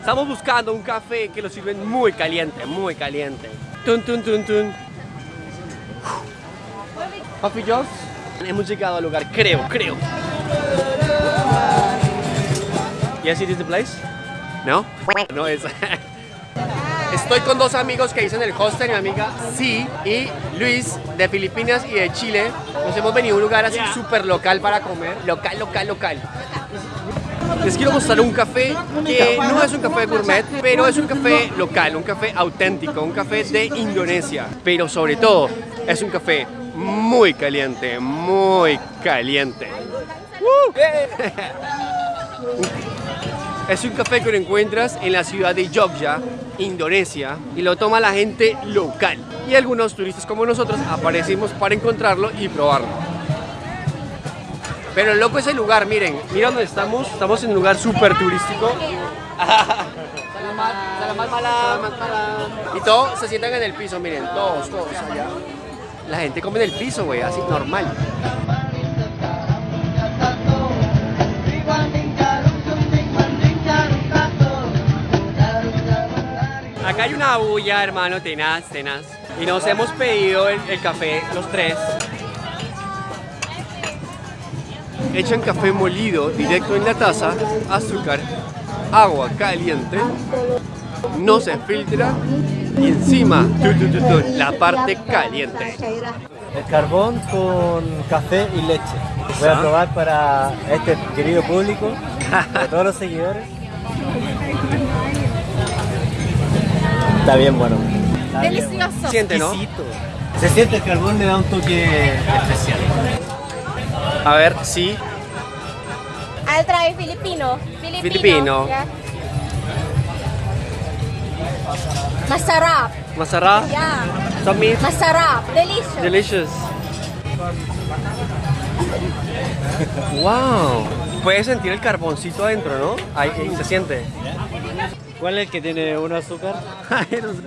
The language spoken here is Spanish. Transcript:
Estamos buscando un café que lo sirven muy caliente, muy caliente. Tun, tun, tun, tun. Coffee Joss. Hemos llegado al lugar, creo, creo. Yes, it is the place? No? No es. Estoy con dos amigos que dicen el hostel, mi amiga Sí y Luis de Filipinas y de Chile. Nos hemos venido a un lugar así súper local para comer. Local, local, local. Les quiero mostrar un café que no es un café gourmet, pero es un café local, un café auténtico, un café de Indonesia. Pero sobre todo, es un café muy caliente, muy caliente. Es un café que lo encuentras en la ciudad de Jogja, Indonesia, y lo toma la gente local. Y algunos turistas como nosotros aparecimos para encontrarlo y probarlo. Pero loco es el lugar, miren, mira dónde estamos, estamos en un lugar súper turístico. Y todos se sientan en el piso, miren, todos, todos allá. La gente come en el piso, güey, así normal. Acá hay una bulla, hermano, tenaz, tenaz. Y nos hemos pedido el café, los tres. Echan café molido directo en la taza, azúcar, agua caliente, no se filtra y encima tu, tu, tu, tu, la parte caliente. El carbón con café y leche. Voy a probar para este querido público, para todos los seguidores. Está bien bueno. Está bien bueno. Delicioso. Siente, ¿no? Se siente el carbón, le da un toque especial. A ver, sí. I'll try Filipino. Filipino. Filipino. Yeah. Masarap. Masarap. Yeah. Sami. Masarap. Delicious. Delicious. Wow. Puedes sentir el carboncito adentro, ¿no? Ahí, ahí se siente. ¿Cuál es el que tiene un azúcar? Ay, no sé.